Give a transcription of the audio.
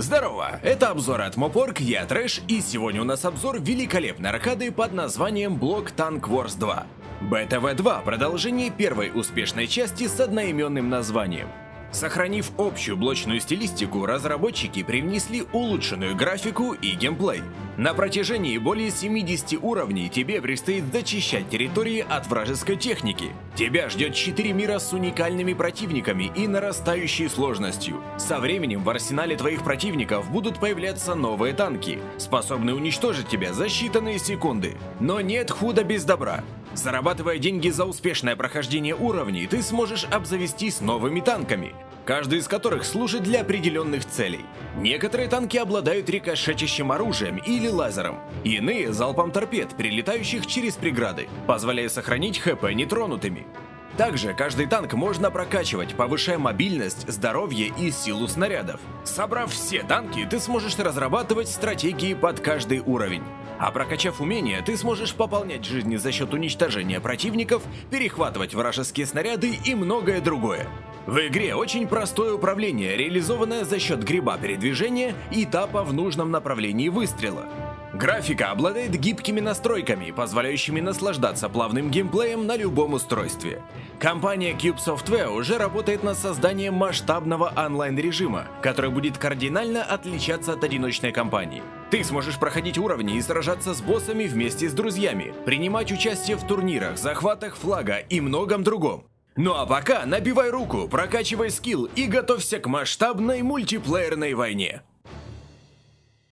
Здорово, это обзор от Мопорг, я Трэш, и сегодня у нас обзор великолепной аркады под названием Block Tank Wars 2. BTV-2 – продолжение первой успешной части с одноименным названием. Сохранив общую блочную стилистику, разработчики привнесли улучшенную графику и геймплей. На протяжении более 70 уровней тебе предстоит зачищать территории от вражеской техники. Тебя ждет 4 мира с уникальными противниками и нарастающей сложностью. Со временем в арсенале твоих противников будут появляться новые танки, способные уничтожить тебя за считанные секунды. Но нет худа без добра. Зарабатывая деньги за успешное прохождение уровней, ты сможешь обзавестись новыми танками, каждый из которых служит для определенных целей. Некоторые танки обладают рикошетящим оружием или лазером, иные — залпом торпед, прилетающих через преграды, позволяя сохранить ХП нетронутыми. Также каждый танк можно прокачивать, повышая мобильность, здоровье и силу снарядов. Собрав все танки, ты сможешь разрабатывать стратегии под каждый уровень. А прокачав умения, ты сможешь пополнять жизни за счет уничтожения противников, перехватывать вражеские снаряды и многое другое. В игре очень простое управление, реализованное за счет гриба передвижения и тапа в нужном направлении выстрела. Графика обладает гибкими настройками, позволяющими наслаждаться плавным геймплеем на любом устройстве. Компания Cube Software уже работает над созданием масштабного онлайн-режима, который будет кардинально отличаться от одиночной кампании. Ты сможешь проходить уровни и сражаться с боссами вместе с друзьями, принимать участие в турнирах, захватах флага и многом другом. Ну а пока набивай руку, прокачивай скилл и готовься к масштабной мультиплеерной войне.